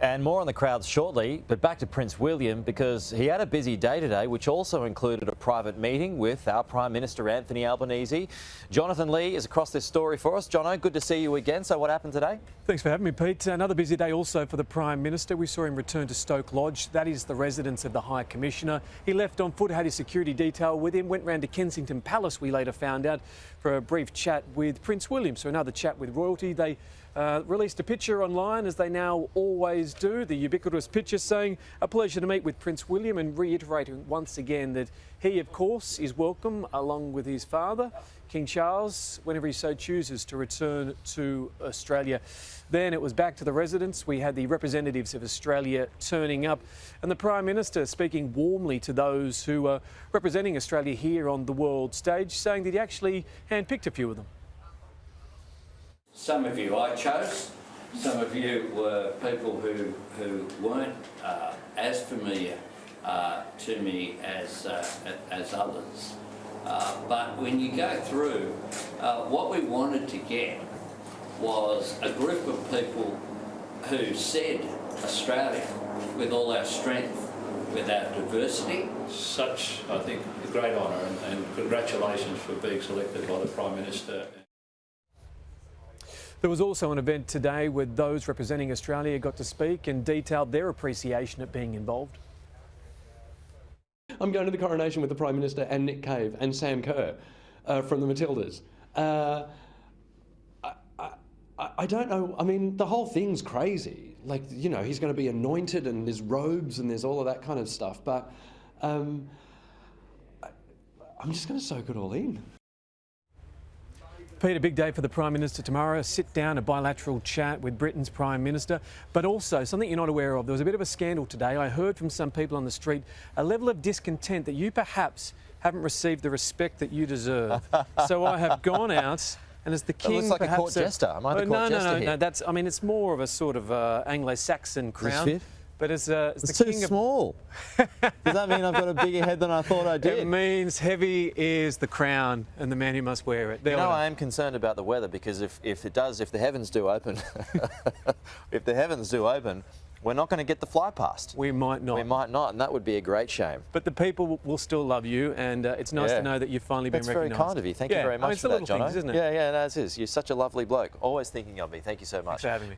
And more on the crowds shortly, but back to Prince William because he had a busy day today, which also included a private meeting with our Prime Minister Anthony Albanese. Jonathan Lee is across this story for us. Jono, good to see you again. So, what happened today? Thanks for having me, Pete. Another busy day also for the Prime Minister. We saw him return to Stoke Lodge. That is the residence of the High Commissioner. He left on foot, had his security detail with him, went round to Kensington Palace, we later found out, for a brief chat with Prince William. So, another chat with royalty. They uh, released a picture online, as they now always do, the ubiquitous picture saying, a pleasure to meet with Prince William and reiterating once again that he, of course, is welcome along with his father, King Charles, whenever he so chooses to return to Australia. Then it was back to the residence. We had the representatives of Australia turning up and the Prime Minister speaking warmly to those who are representing Australia here on the world stage, saying that he actually handpicked a few of them. Some of you I chose, some of you were people who, who weren't uh, as familiar uh, to me as, uh, as others. Uh, but when you go through, uh, what we wanted to get was a group of people who said Australia, with all our strength, with our diversity. Such, I think, a great honour and, and congratulations for being selected by the Prime Minister. There was also an event today where those representing Australia got to speak and detailed their appreciation at being involved. I'm going to the coronation with the Prime Minister and Nick Cave and Sam Kerr uh, from the Matildas. Uh, I, don't know. I mean, the whole thing's crazy. Like, you know, he's going to be anointed and there's robes and there's all of that kind of stuff. But um, I'm just going to soak it all in. Pete, a big day for the Prime Minister tomorrow. A sit down, a bilateral chat with Britain's Prime Minister. But also, something you're not aware of, there was a bit of a scandal today. I heard from some people on the street a level of discontent that you perhaps haven't received the respect that you deserve. so I have gone out. And as the king, looks like perhaps a court jester. Am I the oh, court no, jester no, no, here? no. That's. I mean, it's more of a sort of uh, Anglo-Saxon crown. Fit? But as, uh, as It's the too king of small. Does that mean I've got a bigger head than I thought I did? It means heavy is the crown and the man who must wear it. There You know. I am concerned about the weather because if, if it does, if the heavens do open, if the heavens do open, we're not going to get the fly past. we might not. We might not, and that would be a great shame. But the people will- will still love you, and uh, it's nice Yeah. to know that you've finally That's been very recognised. kind of you. Thank Yeah, you very I mean, much it's for the that, little Jono. things, isn't it? Yeah, yeah, no, it is. You're such a lovely bloke. Always thinking of me. Thank you so much. Thanks for having me.